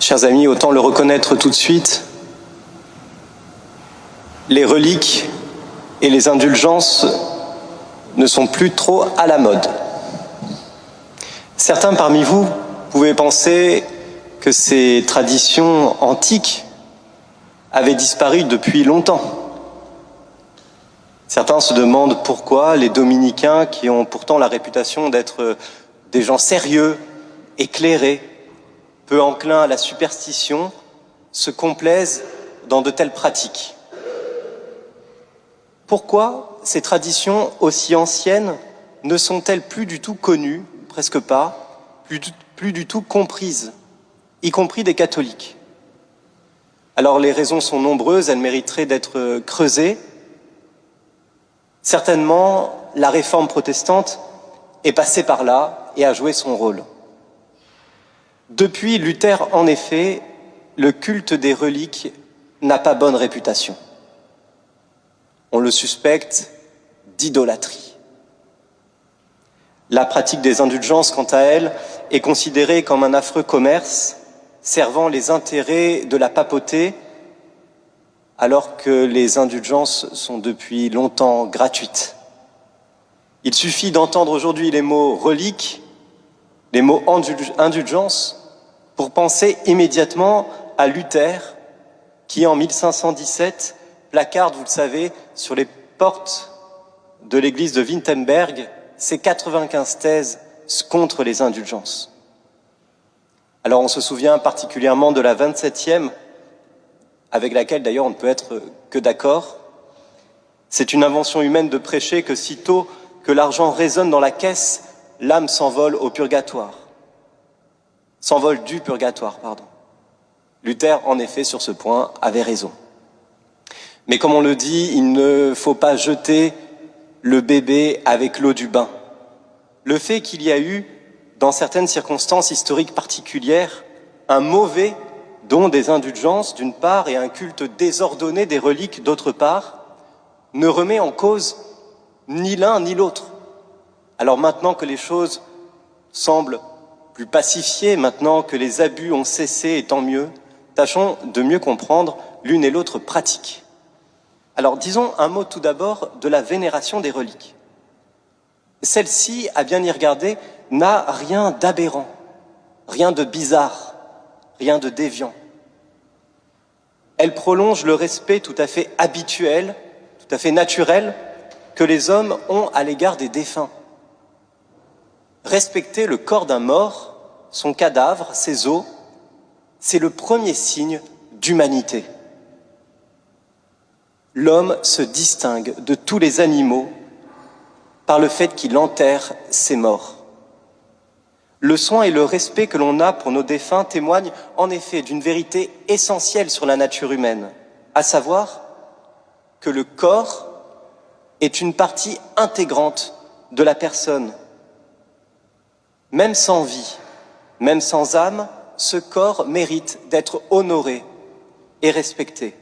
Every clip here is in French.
Chers amis, autant le reconnaître tout de suite, les reliques et les indulgences ne sont plus trop à la mode. Certains parmi vous pouvaient penser que ces traditions antiques avaient disparu depuis longtemps. Certains se demandent pourquoi les dominicains, qui ont pourtant la réputation d'être des gens sérieux, éclairés, peu enclins à la superstition, se complaisent dans de telles pratiques. Pourquoi ces traditions aussi anciennes ne sont-elles plus du tout connues, presque pas, plus, plus du tout comprises, y compris des catholiques? Alors les raisons sont nombreuses, elles mériteraient d'être creusées. Certainement, la réforme protestante est passée par là et a joué son rôle. Depuis Luther, en effet, le culte des reliques n'a pas bonne réputation. On le suspecte d'idolâtrie. La pratique des indulgences, quant à elle, est considérée comme un affreux commerce servant les intérêts de la papauté, alors que les indulgences sont depuis longtemps gratuites. Il suffit d'entendre aujourd'hui les mots reliques, les mots indulgence, pour penser immédiatement à Luther, qui en 1517 placarde, vous le savez, sur les portes de l'église de Wittenberg ses 95 thèses contre les indulgences. Alors on se souvient particulièrement de la 27e, avec laquelle d'ailleurs on ne peut être que d'accord. C'est une invention humaine de prêcher que sitôt que l'argent résonne dans la caisse, l'âme s'envole au purgatoire s'envole du purgatoire, pardon. Luther, en effet, sur ce point, avait raison. Mais comme on le dit, il ne faut pas jeter le bébé avec l'eau du bain. Le fait qu'il y a eu, dans certaines circonstances historiques particulières, un mauvais don des indulgences d'une part et un culte désordonné des reliques d'autre part, ne remet en cause ni l'un ni l'autre. Alors maintenant que les choses semblent plus pacifié maintenant que les abus ont cessé, et tant mieux, tâchons de mieux comprendre l'une et l'autre pratique. Alors disons un mot tout d'abord de la vénération des reliques. Celle-ci, à bien y regarder, n'a rien d'aberrant, rien de bizarre, rien de déviant. Elle prolonge le respect tout à fait habituel, tout à fait naturel, que les hommes ont à l'égard des défunts. Respecter le corps d'un mort, son cadavre, ses os, c'est le premier signe d'humanité. L'homme se distingue de tous les animaux par le fait qu'il enterre ses morts. Le soin et le respect que l'on a pour nos défunts témoignent en effet d'une vérité essentielle sur la nature humaine, à savoir que le corps est une partie intégrante de la personne, même sans vie, même sans âme, ce corps mérite d'être honoré et respecté.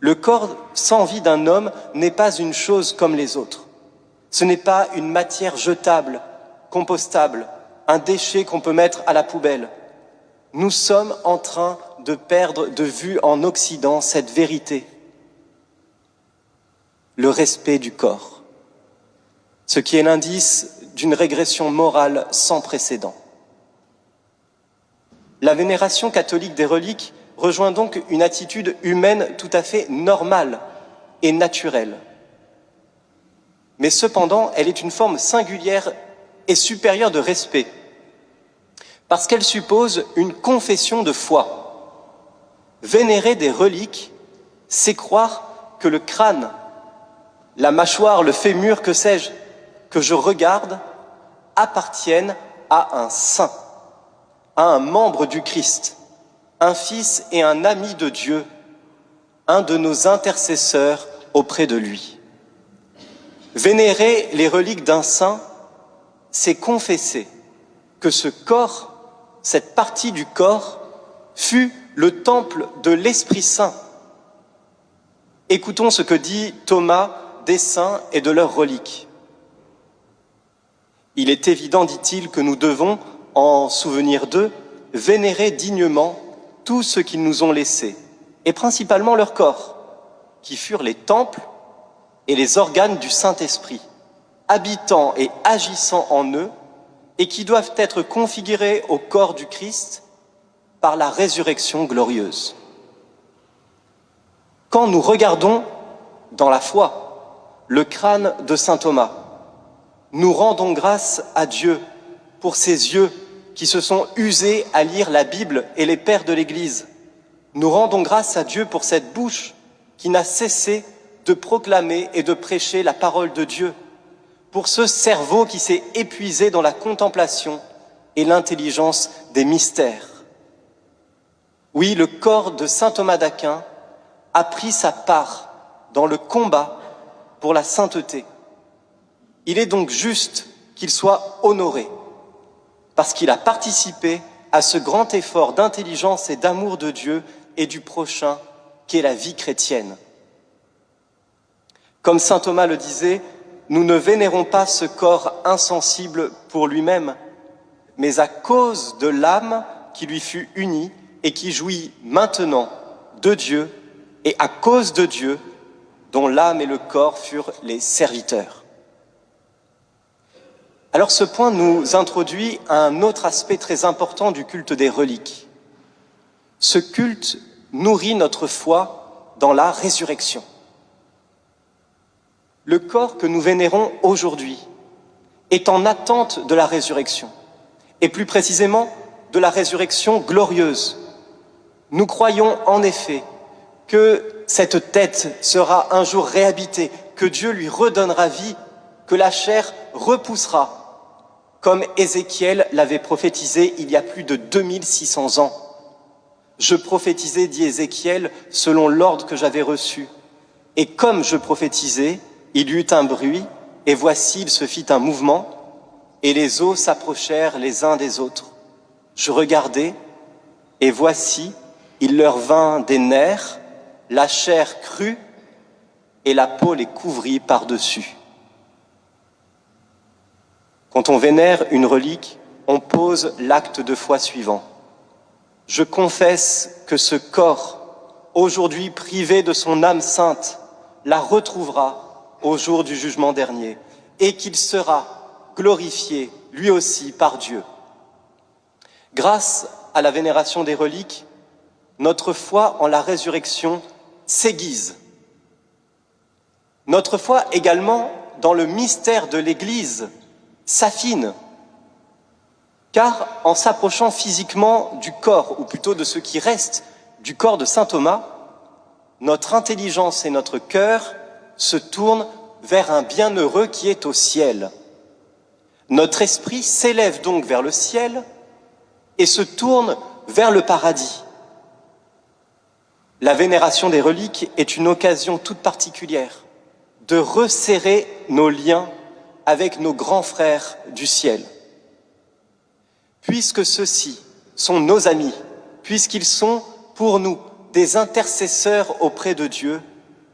Le corps sans vie d'un homme n'est pas une chose comme les autres. Ce n'est pas une matière jetable, compostable, un déchet qu'on peut mettre à la poubelle. Nous sommes en train de perdre de vue en Occident cette vérité, le respect du corps, ce qui est l'indice d'une régression morale sans précédent. La vénération catholique des reliques rejoint donc une attitude humaine tout à fait normale et naturelle. Mais cependant, elle est une forme singulière et supérieure de respect, parce qu'elle suppose une confession de foi. Vénérer des reliques, c'est croire que le crâne, la mâchoire, le fémur, que sais-je, que je regarde, appartiennent à un saint, à un membre du Christ, un fils et un ami de Dieu, un de nos intercesseurs auprès de lui. Vénérer les reliques d'un saint, c'est confesser que ce corps, cette partie du corps, fut le temple de l'Esprit Saint. Écoutons ce que dit Thomas des saints et de leurs reliques. Il est évident, dit-il, que nous devons, en souvenir d'eux, vénérer dignement tout ce qu'ils nous ont laissé, et principalement leur corps, qui furent les temples et les organes du Saint-Esprit, habitant et agissant en eux, et qui doivent être configurés au corps du Christ par la résurrection glorieuse. Quand nous regardons dans la foi le crâne de Saint Thomas, nous rendons grâce à Dieu pour ses yeux qui se sont usés à lire la Bible et les pères de l'Église. Nous rendons grâce à Dieu pour cette bouche qui n'a cessé de proclamer et de prêcher la parole de Dieu, pour ce cerveau qui s'est épuisé dans la contemplation et l'intelligence des mystères. Oui, le corps de saint Thomas d'Aquin a pris sa part dans le combat pour la sainteté. Il est donc juste qu'il soit honoré, parce qu'il a participé à ce grand effort d'intelligence et d'amour de Dieu et du prochain qu'est la vie chrétienne. Comme saint Thomas le disait, nous ne vénérons pas ce corps insensible pour lui-même, mais à cause de l'âme qui lui fut unie et qui jouit maintenant de Dieu et à cause de Dieu dont l'âme et le corps furent les serviteurs. Alors ce point nous introduit à un autre aspect très important du culte des reliques. Ce culte nourrit notre foi dans la résurrection. Le corps que nous vénérons aujourd'hui est en attente de la résurrection, et plus précisément de la résurrection glorieuse. Nous croyons en effet que cette tête sera un jour réhabitée, que Dieu lui redonnera vie, que la chair repoussera, comme Ézéchiel l'avait prophétisé il y a plus de 2600 ans. Je prophétisais, dit Ézéchiel, selon l'ordre que j'avais reçu. Et comme je prophétisais, il y eut un bruit, et voici, il se fit un mouvement, et les eaux s'approchèrent les uns des autres. Je regardais, et voici, il leur vint des nerfs, la chair crue, et la peau les couvrit par-dessus. Quand on vénère une relique, on pose l'acte de foi suivant. Je confesse que ce corps, aujourd'hui privé de son âme sainte, la retrouvera au jour du jugement dernier et qu'il sera glorifié lui aussi par Dieu. Grâce à la vénération des reliques, notre foi en la résurrection s'aiguise. Notre foi également dans le mystère de l'Église s'affine car en s'approchant physiquement du corps, ou plutôt de ce qui reste du corps de Saint Thomas, notre intelligence et notre cœur se tournent vers un bienheureux qui est au ciel. Notre esprit s'élève donc vers le ciel et se tourne vers le paradis. La vénération des reliques est une occasion toute particulière de resserrer nos liens avec nos grands frères du ciel. Puisque ceux-ci sont nos amis, puisqu'ils sont pour nous des intercesseurs auprès de Dieu,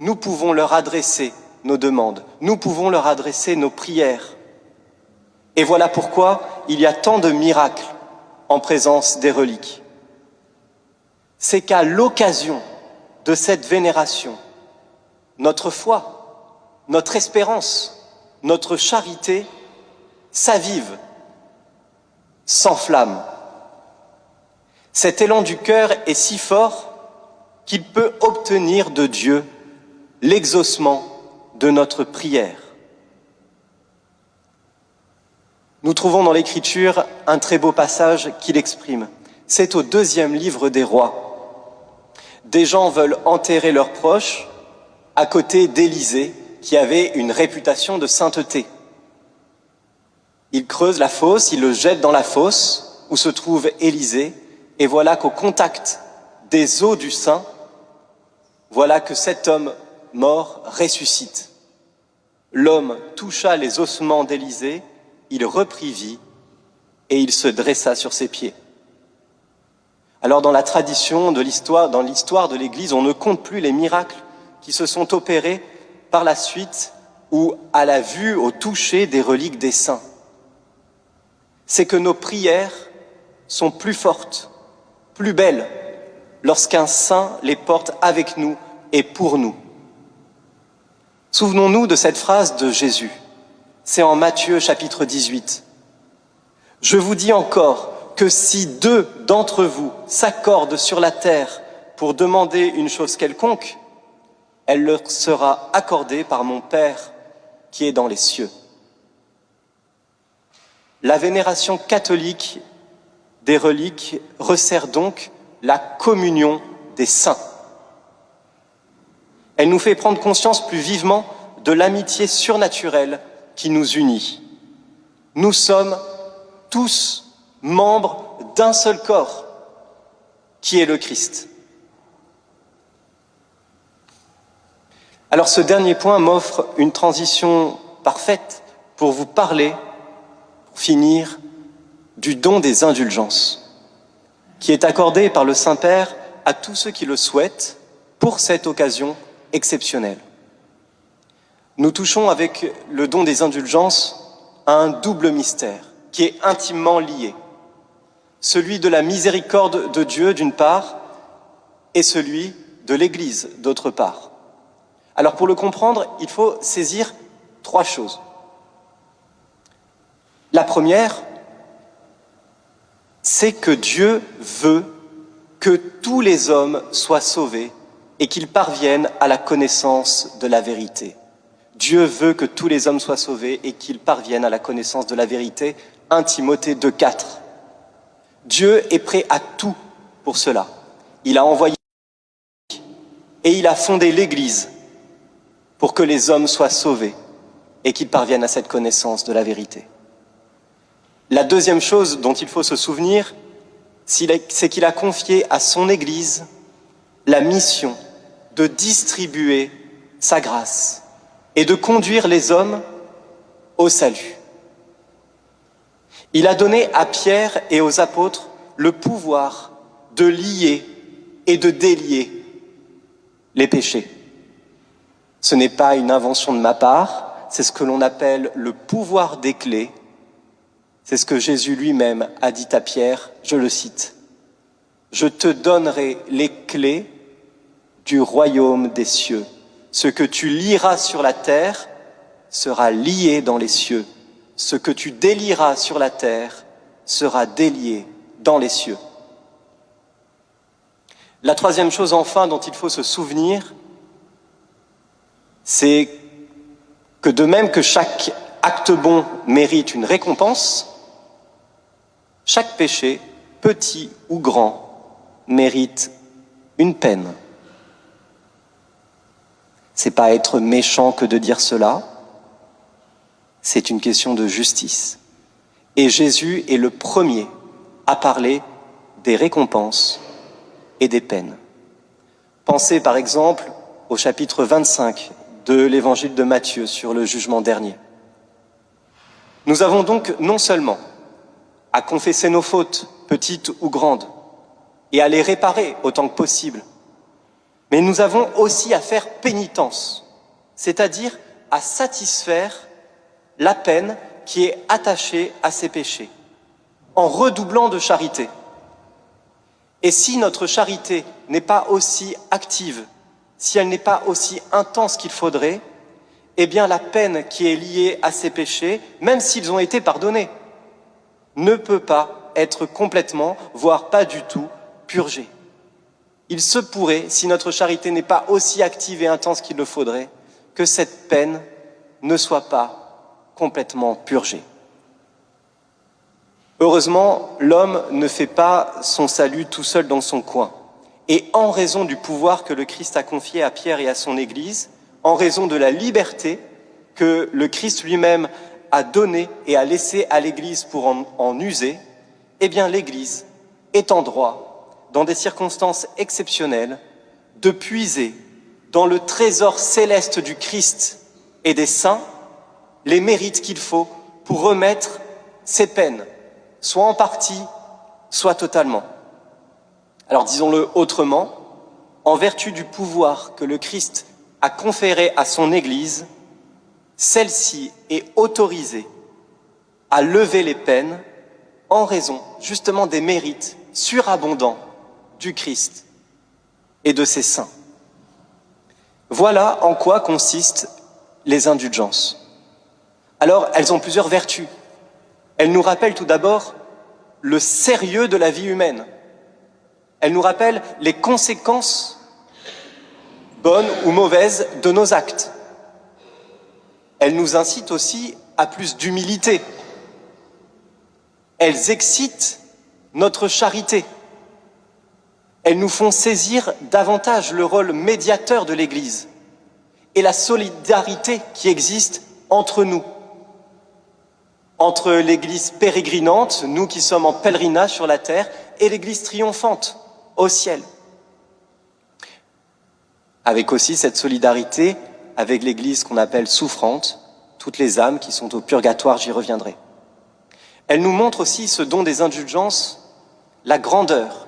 nous pouvons leur adresser nos demandes, nous pouvons leur adresser nos prières. Et voilà pourquoi il y a tant de miracles en présence des reliques. C'est qu'à l'occasion de cette vénération, notre foi, notre espérance, notre charité s'avivent s'enflamme. Cet élan du cœur est si fort qu'il peut obtenir de Dieu l'exaucement de notre prière. Nous trouvons dans l'Écriture un très beau passage qui l'exprime. C'est au deuxième livre des rois. Des gens veulent enterrer leurs proches à côté d'Élisée, qui avait une réputation de sainteté. Il creuse la fosse, il le jette dans la fosse où se trouve Élisée, et voilà qu'au contact des eaux du sein, voilà que cet homme mort ressuscite. L'homme toucha les ossements d'Élisée, il reprit vie et il se dressa sur ses pieds. Alors dans la tradition de l'histoire, dans l'histoire de l'Église, on ne compte plus les miracles qui se sont opérés par la suite ou à la vue, au toucher des reliques des saints c'est que nos prières sont plus fortes, plus belles, lorsqu'un saint les porte avec nous et pour nous. Souvenons-nous de cette phrase de Jésus. C'est en Matthieu chapitre 18. Je vous dis encore que si deux d'entre vous s'accordent sur la terre pour demander une chose quelconque, elle leur sera accordée par mon Père qui est dans les cieux. La vénération catholique des reliques resserre donc la communion des saints. Elle nous fait prendre conscience plus vivement de l'amitié surnaturelle qui nous unit. Nous sommes tous membres d'un seul corps, qui est le Christ. Alors ce dernier point m'offre une transition parfaite pour vous parler, pour finir, du don des indulgences, qui est accordé par le Saint-Père à tous ceux qui le souhaitent pour cette occasion exceptionnelle. Nous touchons avec le don des indulgences à un double mystère qui est intimement lié. Celui de la miséricorde de Dieu d'une part et celui de l'Église d'autre part. Alors pour le comprendre, il faut saisir trois choses. La première, c'est que Dieu veut que tous les hommes soient sauvés et qu'ils parviennent à la connaissance de la vérité. Dieu veut que tous les hommes soient sauvés et qu'ils parviennent à la connaissance de la vérité. 1 Timothée 2.4. Dieu est prêt à tout pour cela. Il a envoyé et il a fondé l'Église pour que les hommes soient sauvés et qu'ils parviennent à cette connaissance de la vérité. La deuxième chose dont il faut se souvenir, c'est qu'il a confié à son Église la mission de distribuer sa grâce et de conduire les hommes au salut. Il a donné à Pierre et aux apôtres le pouvoir de lier et de délier les péchés. Ce n'est pas une invention de ma part, c'est ce que l'on appelle le pouvoir des clés. C'est ce que Jésus lui-même a dit à Pierre, je le cite. Je te donnerai les clés du royaume des cieux. Ce que tu liras sur la terre sera lié dans les cieux. Ce que tu délieras sur la terre sera délié dans les cieux. La troisième chose enfin dont il faut se souvenir, c'est que de même que chaque acte bon mérite une récompense, chaque péché, petit ou grand, mérite une peine. C'est pas être méchant que de dire cela, c'est une question de justice. Et Jésus est le premier à parler des récompenses et des peines. Pensez par exemple au chapitre 25 de l'évangile de Matthieu sur le jugement dernier. Nous avons donc non seulement à confesser nos fautes, petites ou grandes, et à les réparer autant que possible, mais nous avons aussi à faire pénitence, c'est-à-dire à satisfaire la peine qui est attachée à ces péchés, en redoublant de charité. Et si notre charité n'est pas aussi active si elle n'est pas aussi intense qu'il faudrait, eh bien la peine qui est liée à ces péchés, même s'ils ont été pardonnés, ne peut pas être complètement, voire pas du tout, purgée. Il se pourrait, si notre charité n'est pas aussi active et intense qu'il le faudrait, que cette peine ne soit pas complètement purgée. Heureusement, l'homme ne fait pas son salut tout seul dans son coin. Et en raison du pouvoir que le Christ a confié à Pierre et à son Église, en raison de la liberté que le Christ lui-même a donnée et a laissé à l'Église pour en, user, eh bien l'Église est en droit, dans des circonstances exceptionnelles, de puiser dans le trésor céleste du Christ et des saints les mérites qu'il faut pour remettre ses peines, soit en partie, soit totalement. Alors disons-le autrement, en vertu du pouvoir que le Christ a conféré à son Église, celle-ci est autorisée à lever les peines en raison justement des mérites surabondants du Christ et de ses saints. Voilà en quoi consistent les indulgences. Alors, elles ont plusieurs vertus. Elles nous rappellent tout d'abord le sérieux de la vie humaine. Elles nous rappellent les conséquences, bonnes ou mauvaises, de nos actes. Elles nous incitent aussi à plus d'humilité. Elles excitent notre charité. Elles nous font saisir davantage le rôle médiateur de l'Église et la solidarité qui existe entre nous entre l'Église pérégrinante, nous qui sommes en pèlerinage sur la terre, et l'Église triomphante au ciel. Avec aussi cette solidarité avec l'Église qu'on appelle souffrante, toutes les âmes qui sont au purgatoire, j'y reviendrai. Elle nous montre aussi ce don des indulgences, la grandeur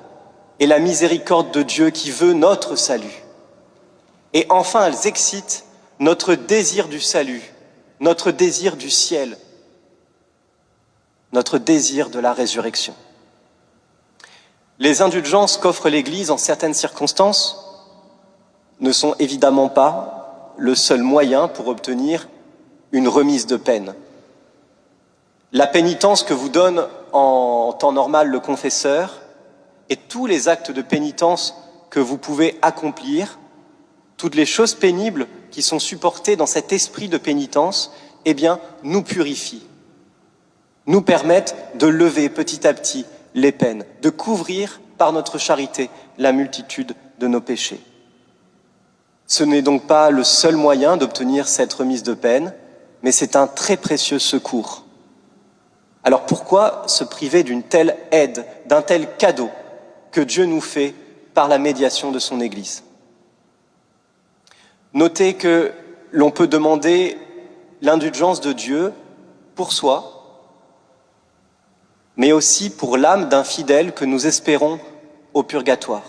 et la miséricorde de Dieu qui veut notre salut. Et enfin, elles excitent notre désir du salut, notre désir du ciel, notre désir de la résurrection. Les indulgences qu'offre l'Église en certaines circonstances ne sont évidemment pas le seul moyen pour obtenir une remise de peine. La pénitence que vous donne en temps normal le confesseur et tous les actes de pénitence que vous pouvez accomplir, toutes les choses pénibles qui sont supportées dans cet esprit de pénitence, eh nous purifient nous permettent de lever petit à petit les peines, de couvrir par notre charité la multitude de nos péchés. Ce n'est donc pas le seul moyen d'obtenir cette remise de peine, mais c'est un très précieux secours. Alors pourquoi se priver d'une telle aide, d'un tel cadeau que Dieu nous fait par la médiation de son Église? Notez que l'on peut demander l'indulgence de Dieu pour soi, mais aussi pour l'âme d'un fidèle que nous espérons au purgatoire.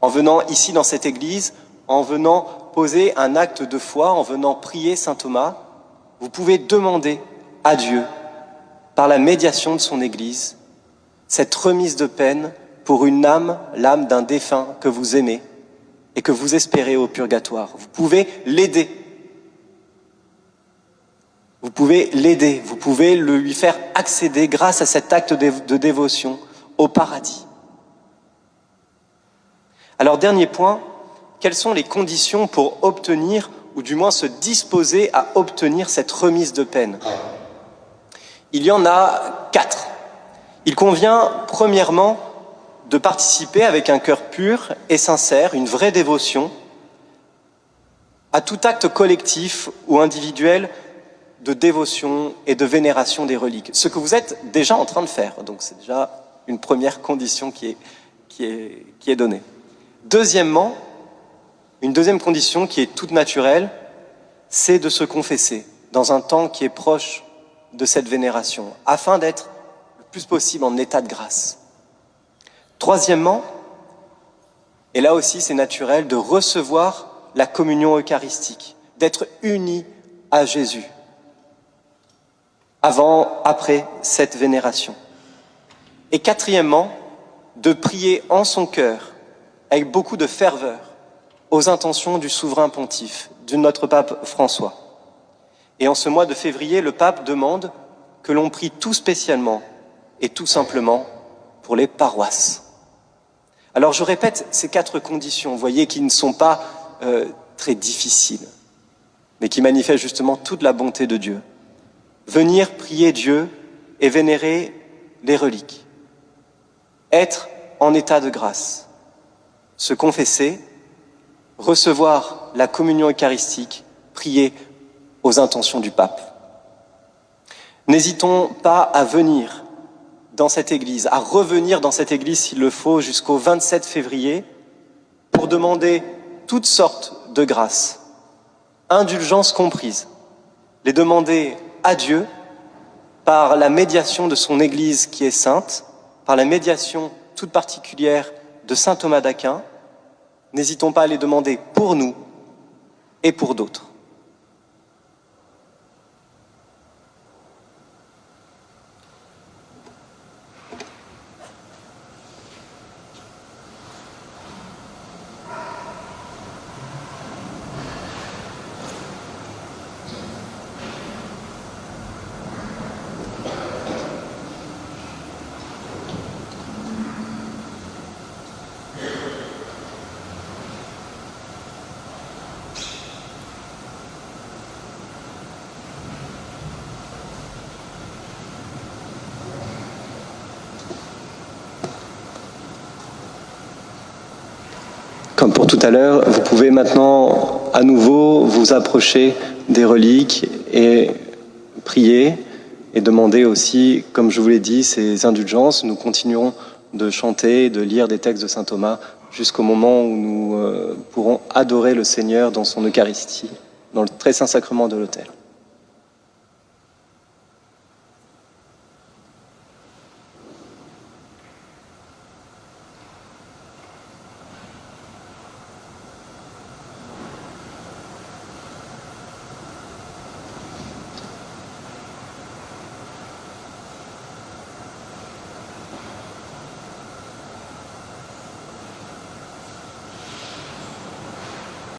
En venant ici dans cette église, en venant poser un acte de foi, en venant prier Saint Thomas, vous pouvez demander à Dieu, par la médiation de son Église, cette remise de peine pour une âme, l'âme d'un défunt que vous aimez et que vous espérez au purgatoire. Vous pouvez l'aider vous pouvez l'aider, vous pouvez lui faire accéder grâce à cet acte de dévotion au paradis. Alors dernier point, quelles sont les conditions pour obtenir, ou du moins se disposer à obtenir cette remise de peine? Il y en a quatre. Il convient premièrement de participer avec un cœur pur et sincère, une vraie dévotion, à tout acte collectif ou individuel de dévotion et de vénération des reliques. Ce que vous êtes déjà en train de faire. Donc c'est déjà une première condition qui est, qui est, qui est donnée. Deuxièmement, une deuxième condition qui est toute naturelle, c'est de se confesser dans un temps qui est proche de cette vénération, afin d'être le plus possible en état de grâce. Troisièmement, et là aussi c'est naturel, de recevoir la communion eucharistique, d'être uni à Jésus avant, après cette vénération. Et quatrièmement, de prier en son cœur, avec beaucoup de ferveur, aux intentions du souverain pontife, de notre pape François. Et en ce mois de février, le pape demande que l'on prie tout spécialement et tout simplement pour les paroisses. Alors je répète ces quatre conditions, vous voyez, qui ne sont pas euh, très difficiles, mais qui manifestent justement toute la bonté de Dieu venir prier Dieu et vénérer les reliques, être en état de grâce, se confesser, recevoir la communion eucharistique, prier aux intentions du pape. N'hésitons pas à venir dans cette église, à revenir dans cette église s'il le faut jusqu'au 27 février pour demander toutes sortes de grâces, indulgences comprises, les demander à Dieu par la médiation de son Église qui est sainte, par la médiation toute particulière de Saint Thomas d'Aquin, n'hésitons pas à les demander pour nous et pour d'autres. Pour tout à l'heure, vous pouvez maintenant à nouveau vous approcher des reliques et prier et demander aussi, comme je vous l'ai dit, ces indulgences. Nous continuerons de chanter, de lire des textes de Saint Thomas jusqu'au moment où nous euh, pourrons adorer le Seigneur dans son Eucharistie, dans le très saint sacrement de l'autel.